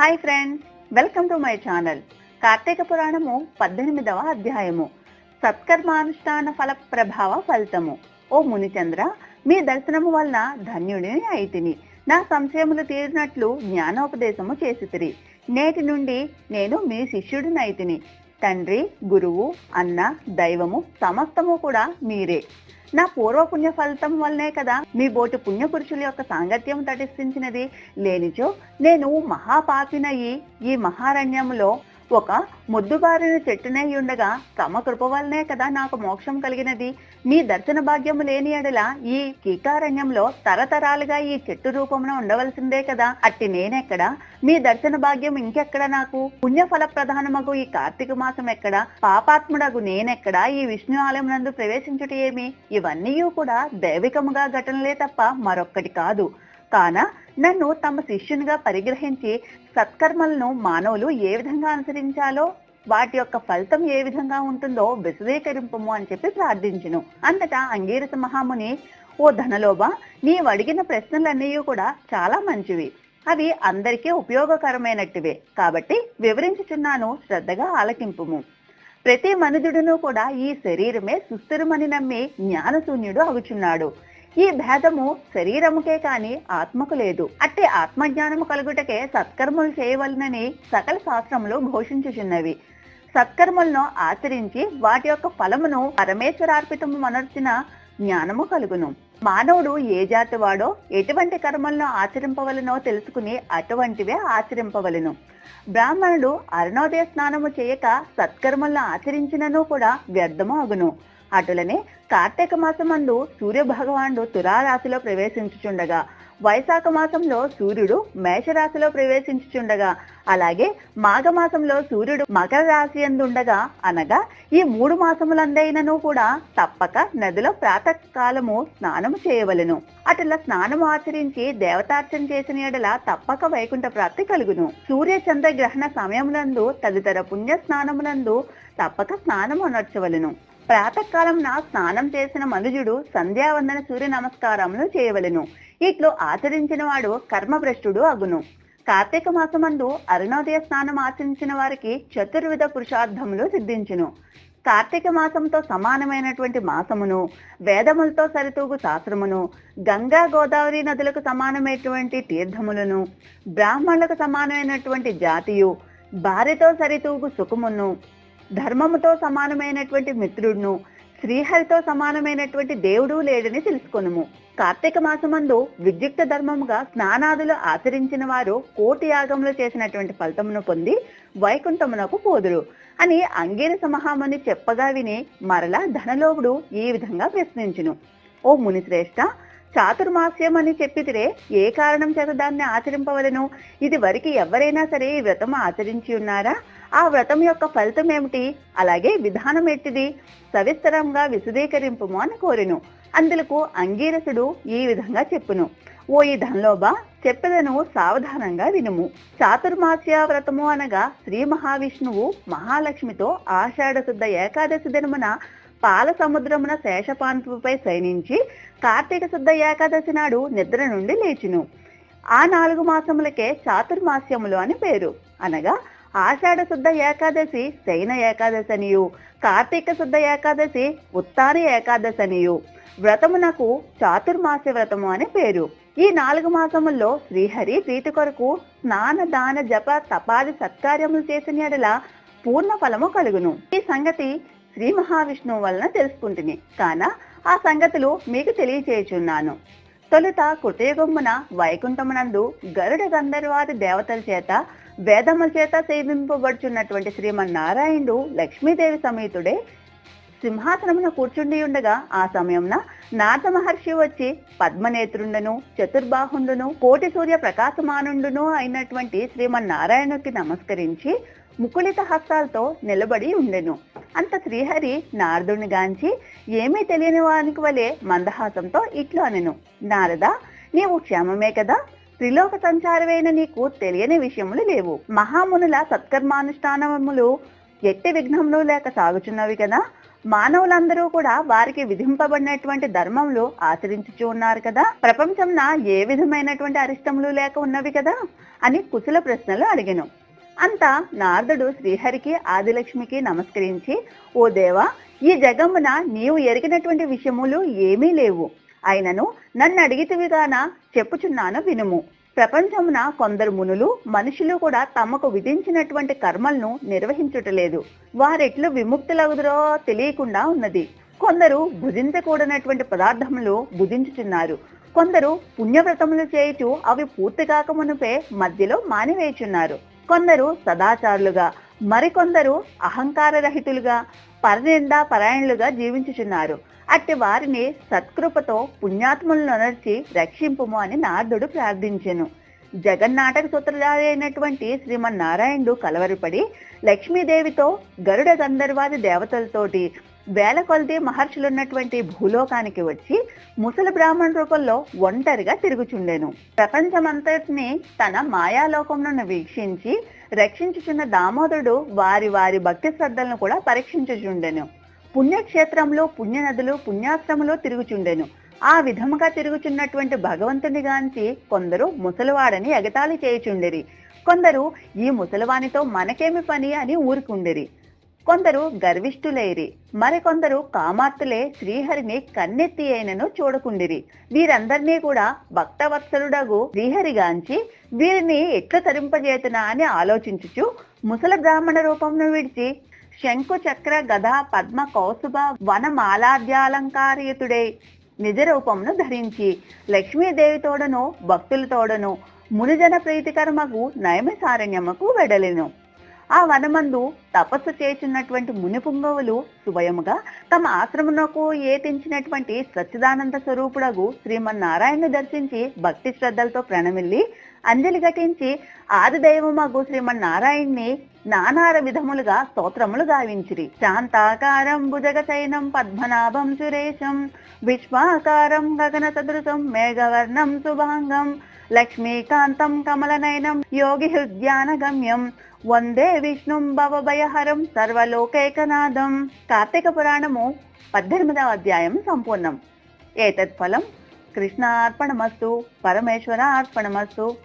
Hi friends welcome to my channel. Karthika పురాణము పద్దెనిమిదవ అధ్యాయము. సత్కర్మానుష్ఠాన ఫల ప్రభావ ఫలితము. ఓ మునిచంద్ర మీ దర్శనము వలన ధన్యుడిని అయితిని. నా సంశయములు తీరినట్లు జ్ఞానోపదేశము చేసితిరి. నేటి నుండి నేను మీ శిష్యుడినైతిని. తండ్రి గురువు అన్న దైవము సమస్తము కూడా మీరే. నా పూర్వపుణ్య ఫలితం వల్లనే కదా మీ బోటి పుణ్యపురుషుల యొక్క సాంగత్యం తటిస్థించినది. లేనిచో నేను మహాపాపినయి ఈ మహారణ్యంలో ఒక ముద్దుబారిన చెట్టునై ఉండగా తమ కృప వలనే కదా నాకు మోక్షం కలిగినది. మీ దర్శన భాగ్యము లేని ఎడల ఈ కీకారణ్యంలో తరతరాలుగా ఈ చెట్టు రూపమున ఉండవలసిందే కదా. అట్టి నేనెక్కడ? మీ దర్శన భాగ్యం ఇంకెక్కడ నాకు? పుణ్యఫల ప్రధానమగు ఈ కార్తీక మాసం ఎక్కడ? పాపాత్ముడగు నేనెక్కడ? ఈ విష్ణు ఆలయం నందు ప్రవేశించుట ఏమి? ఇవన్నీ కూడా దైవికముగా ఘటనలే తప్ప మరొక్కటి కాదు. కాన నన్ను తమ శిష్యునిగా పరిగ్రహించి సత్కర్మలను మానవులు ఏ విధంగా అనుసరించాలో వాటి యొక్క ఫలితం ఏ విధంగా ఉంటుందో విశదీకరింపము అని చెప్పి ప్రార్థించును. అంతటా అంగీరస మహాముని ఓ ధనలోభ నీవు అడిగిన ప్రశ్నలన్నీ కూడా చాలా మంచివి. అవి అందరికీ ఉపయోగకరమైనట్టువే. కాబట్టి వివరించుచున్నాను శ్రద్ధగా ఆలకింపుము. ప్రతి మనుజుడును కూడా ఈ శరీరమే సుస్థిరమని నమ్మి జ్ఞానశూన్యుడు అగుచున్నాడు ఈ భేదము శరీరముకే కాని ఆత్మకు లేదు. అట్టి ఆత్మజ్ఞానము కలుగుటకే సత్కర్మలు చేయవలనని సకల శాస్త్రములు ఘోషించుచున్నవి. సత్కర్మలను ఆచరించి వాటి యొక్క ఫలమును పరమేశ్వరార్పితము మనర్చిన జ్ఞానము కలుగును. మానవుడు ఏ జాతి వాడో ఎటువంటి కర్మలను ఆచరింపవలనో తెలుసుకుని అటువంటివే ఆచరింపవలను. బ్రాహ్మణుడు అరుణోదయ స్నానము చేయక సత్కర్మలను ఆచరించినను కూడా వ్యర్థము అగును. అటులనే కార్తీక మాసమందు సూర్యభగవానుడు తులారాశిలో ప్రవేశించుచుండగా వైశాఖ మాసంలో సూర్యుడు మేషరాశిలో ప్రవేశించుచుండగా అలాగే మాఘమాసంలో సూర్యుడు మకర రాశి ఎందుండగా అనగా ఈ మూడు మాసములందైనను కూడా తప్పక నదిలో ప్రాతకాలము స్నానము చేయవలెను. అటులా స్నానము ఆచరించి దేవతార్చన చేసిన ఎడల తప్పక వైకుంఠ ప్రాప్తి కలుగును. సూర్య చంద్ర గ్రహణ సమయమునందు తదితర పుణ్య స్నానమునందు తప్పక స్నానము అనర్చవలెను. ప్రాతకాలం నా స్నానం చేసిన మనుజుడు సంధ్యావందన సూర్య నమస్కారములు చేయవలెను. ఇట్లు ఆచరించిన వాడు కర్మభ్రష్టుడు అగును. కార్తీక మాసమందు అరుణోదయ స్నానం ఆచరించిన వారికి చతుర్విధ పురుషార్థములు సిద్ధించును. కార్తీక మాసంతో సమానమైనటువంటి మాసమును వేదములతో సరితూగు శాస్త్రమును గంగా గోదావరి నదులకు సమానమైనటువంటి తీర్థములను బ్రాహ్మణులకు సమానమైనటువంటి జాతియు భార్యతో సరితూగు సుఖమును ధర్మముతో సమానమైనటువంటి మిత్రుడును శ్రీహరితో సమానమైనటువంటి దేవుడు లేడని తెలుసుకొనుము. కార్తీక మాసమందు విద్యుక్త ధర్మముగా స్నానాదులు ఆచరించిన వారు కోటి యాగంలో చేసినటువంటి ఫలితమును పొంది వైకుంఠమునకు పోదురు అని అంగీరస మహాముని చెప్పగా విని మరలా ధనలోవుడు ఈ విధంగా ప్రశ్నించును. ఓ మునిశ్రేష్ఠ చాతుర్మాస్యం అని చెప్పితిరే ఏ కారణం చేత దాన్ని ఆచరింపవలను? ఇది వరకు ఎవరైనా సరే ఈ వ్రతం ఆచరించి ఉన్నారా? ఆ వ్రతం యొక్క ఫలితం ఏమిటి? అలాగే విధానం ఎట్టిది సవిస్తరంగా విశదీకరింపుము అని కోరెను. అందులకు అంగీరసుడు ఈ విధంగా చెప్పును. ఓ ఈ ధన్లోబా చెప్పెదను సావధానంగా వినుము. చాతుర్మాస్య వ్రతము అనగా శ్రీ మహావిష్ణువు మహాలక్ష్మితో ఆషాఢ శుద్ధ ఏకాదశి దినమున పాల సముద్రమున శేషపాన్పుపై శయనించి కార్తీక శుద్ధ ఏకాదశి నాడు నిద్ర నుండి లేచును. ఆ నాలుగు మాసములకే చాతుర్మాస్యములు అని పేరు. అనగా ఆషాఢ శుద్ధ ఏకాదశి శయన ఏకాదశి అనియు కార్తీక శుద్ధ ఏకాదశి ఉత్తాన ఏకాదశి అనియు వ్రతమునకు చాతుర్మాస వ్రతము అని పేరు. ఈ నాలుగు మాసముల్లో శ్రీహరి ప్రీతి కొరకు స్నాన దాన జప తపాది సత్కార్యములు చేసిన ఎడల పూర్ణ ఫలము కలుగును. ఈ సంగతి శ్రీ మహావిష్ణువు వలన తెలుసుకుంటుని. కాన ఆ సంగతులు మీకు తెలియచేయుచున్నాను. తొలుత కృతయుగమున వైకుంఠమునందు గరుడ గంధర్వాది దేవతల చేత వేదముల చేత సేవింపబడుచున్నటువంటి శ్రీమన్నారాయణుడు లక్ష్మీదేవి సమేతుడే సింహాసనమున కూర్చుండి ఉండగా ఆ సమయంన నాథ మహర్షి వచ్చి పద్మనేత్రుండను చతుర్బాహుండును కోటి సూర్య ప్రకాశమానుండును అయినటువంటి శ్రీమన్నారాయణుకి నమస్కరించి ముకుళిత హస్తాలతో నిలబడి ఉండెను. అంత శ్రీహరి నారదుని గాంచి ఏమీ తెలియని వానికి వలె మందహాసంతో ఇట్లు అనెను. నారద నీవు క్షేమమే కదా? త్రిలోక సంచారమైన నీకు తెలియని విషయములు లేవు. మహామునుల సత్కర్మానుష్ఠానములు ఎట్టి విఘ్నములు లేక సాగుచున్నవి కదా మానవులందరూ కూడా వారికి విధింపబడినటువంటి ధర్మంలో ఆచరించుచూ ఉన్నారు కదా. ప్రపంచంన ఏ విధమైనటువంటి అరిష్టములు లేక ఉన్నవి కదా అని కుశల ప్రశ్నలు అడిగాను. అంతా నారదుడు శ్రీహరికి ఆదిలక్ష్మికి నమస్కరించి ఓ దేవా ఈ జగమున నీవు ఎరిగినటువంటి విషయములు ఏమీ లేవు. అయినను నన్ను అడిగితివిగాన చెప్పుచున్నాను వినుము. ప్రపంచమున కొందరు మునులు మనుషులు కూడా తమకు విధించినటువంటి కర్మలను నిర్వహించుటలేదు. వారెట్లు విముక్తులగుదరో తెలియకుండా ఉన్నది. కొందరు భుజించకూడనటువంటి పదార్థములు భుజించుచున్నారు. కొందరు పుణ్యవ్రతములు చేయుచు అవి పూర్తి కాకమునుపే మధ్యలో మానివేయుచున్నారు. కొందరు సదాచారులుగా మరికొందరు అహంకార రహితులుగా పరనిందా పరాయణులుగా జీవించుచున్నారు. అట్టి వారిని సత్కృపతో పుణ్యాత్ములను అనర్చి రక్షింపుము అని నారదుడు ప్రార్థించెను. జగన్నాటక సూత్రధారి అయినటువంటి శ్రీమన్నారాయణుడు కలవరపడి లక్ష్మీదేవితో గరుడ గంధర్వాది దేవతలతోటి వేల కొలది మహర్షులున్నటువంటి భూలోకానికి వచ్చి ముసలి బ్రాహ్మణ రూపంలో ఒంటరిగా తిరుగుచుండెను. ప్రపంచమంతటిని తన మాయాలోకంలో వీక్షించి రక్షించుచున్న దామోదరుడు వారి వారి భక్తి శ్రద్ధలను కూడా పరీక్షించుచుండెను. పుణ్యక్షేత్రంలో పుణ్యనదులు పుణ్యాశ్రమంలో తిరుగుచుండెను. ఆ విధముగా తిరుగుచున్నటువంటి భగవంతుని గాంచి కొందరు ముసలివాడని ఎగతాళి చేయుచుండిరి. కొందరు ఈ ముసలివానితో మనకేమి పని అని ఊరుకుండిరి. కొందరు గర్విష్ఠులైరి. మరికొందరు కామాత్తులే శ్రీహరిని కన్నెత్తి అయినను చూడకుండిరి. వీరందరినీ కూడా భక్తవత్సలుడగు శ్రీహరిగాంచి వీరిని ఎట్లా తరింపజేతునా అని ఆలోచించుచు ముసల బ్రాహ్మణ రూపంను విడిచి శంకు చక్ర గద పద్మ కౌసుభ వన మాలాద్యాలంకారయుతుడై. నిజరూపమును ధరించి లక్ష్మీదేవితోడను భక్తులతోడను మునిజన ప్రీతికరమగు నయమసారణ్యముకు వెడలెను. ఆ వనమందు తపస్సు చేస్తున్నటువంటి మునిపుంగవులు స్వయముగా సుభయముగా తమ ఆశ్రమునకు ఏతించినటువంటి సచ్చిదానంద స్వరూపుడగు శ్రీమన్నారాయణ దర్శించి భక్తి శ్రద్ధలతో ప్రణమిల్లి అంజలి ఘటించి ఆదిదైవమగు శ్రీమన్నారాయణ్ణి నానార విధములుగా స్తోత్రములు గావించిరి. శాంతాకారం భుజగచైనం పద్మనాభం సురేశం విశ్వాకారం గగన సదృశం మేఘవర్ణం శుభాంగం లక్ష్మీకాంతం కమలనయనం యోగి హృద్యాన గమ్యం వందే విష్ణుం భవభయహరం సర్వలోకైకనాథం కార్తీక పురాణము పద్దెనిమిదవ అధ్యాయం సంపూర్ణం. ఏతత్ ఫలం కృష్ణార్పణమస్తు పరమేశ్వర అర్పణమస్తు